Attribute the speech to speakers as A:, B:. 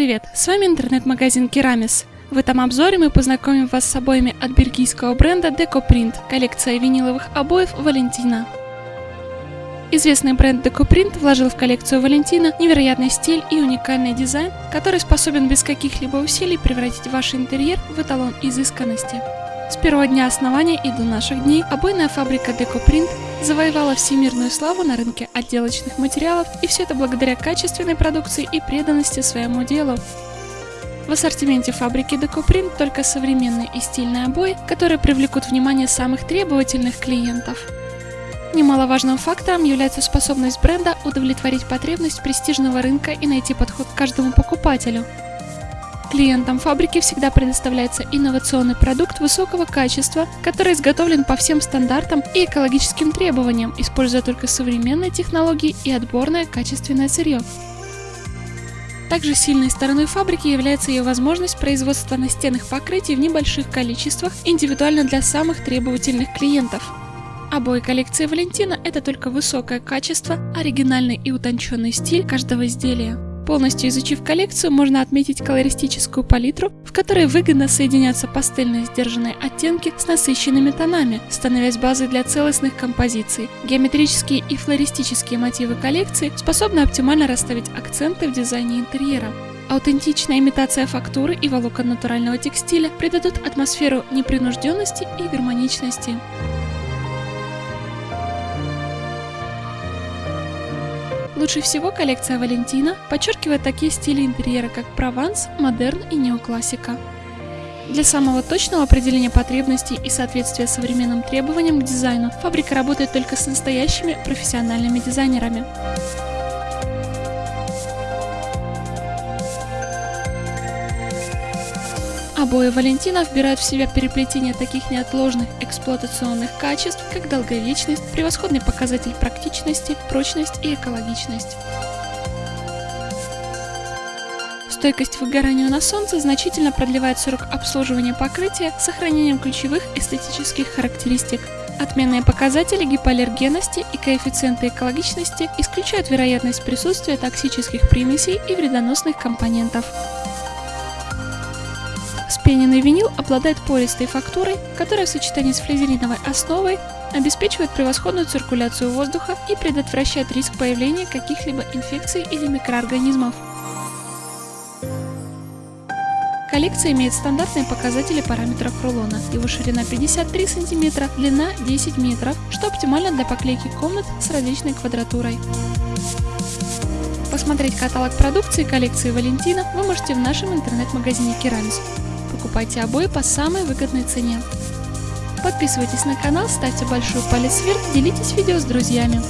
A: привет! С вами интернет-магазин Керамис. В этом обзоре мы познакомим вас с обоями от бельгийского бренда DecoPrint, коллекция виниловых обоев Валентина. Известный бренд DecoPrint вложил в коллекцию Валентина невероятный стиль и уникальный дизайн, который способен без каких-либо усилий превратить ваш интерьер в эталон изысканности. С первого дня основания и до наших дней обойная фабрика DecoPrint завоевала всемирную славу на рынке отделочных материалов, и все это благодаря качественной продукции и преданности своему делу. В ассортименте фабрики DecoPrint только современные и стильные обои, которые привлекут внимание самых требовательных клиентов. Немаловажным фактором является способность бренда удовлетворить потребность престижного рынка и найти подход к каждому покупателю. Клиентам фабрики всегда предоставляется инновационный продукт высокого качества, который изготовлен по всем стандартам и экологическим требованиям, используя только современные технологии и отборное качественное сырье. Также сильной стороной фабрики является ее возможность производства настенных покрытий в небольших количествах индивидуально для самых требовательных клиентов. Обои коллекции Валентина – это только высокое качество, оригинальный и утонченный стиль каждого изделия. Полностью изучив коллекцию, можно отметить колористическую палитру, в которой выгодно соединяются пастельные сдержанные оттенки с насыщенными тонами, становясь базой для целостных композиций. Геометрические и флористические мотивы коллекции способны оптимально расставить акценты в дизайне интерьера. Аутентичная имитация фактуры и волокон натурального текстиля придадут атмосферу непринужденности и гармоничности. Лучше всего коллекция Валентина подчеркивает такие стили интерьера, как прованс, модерн и неоклассика. Для самого точного определения потребностей и соответствия современным требованиям к дизайну фабрика работает только с настоящими профессиональными дизайнерами. Обои Валентина вбирают в себя переплетение таких неотложных эксплуатационных качеств, как долговечность, превосходный показатель практичности, прочность и экологичность. Стойкость выгоранию на солнце значительно продлевает срок обслуживания покрытия с сохранением ключевых эстетических характеристик. Отменные показатели гипоаллергенности и коэффициенты экологичности исключают вероятность присутствия токсических примесей и вредоносных компонентов. Вспененный винил обладает пористой фактурой, которая в сочетании с флизелиновой основой обеспечивает превосходную циркуляцию воздуха и предотвращает риск появления каких-либо инфекций или микроорганизмов. Коллекция имеет стандартные показатели параметров рулона. Его ширина 53 см, длина 10 метров, что оптимально для поклейки комнат с различной квадратурой. Посмотреть каталог продукции коллекции Валентина вы можете в нашем интернет-магазине Керамис покупайте обои по самой выгодной цене. Подписывайтесь на канал, ставьте большой палец вверх, делитесь видео с друзьями.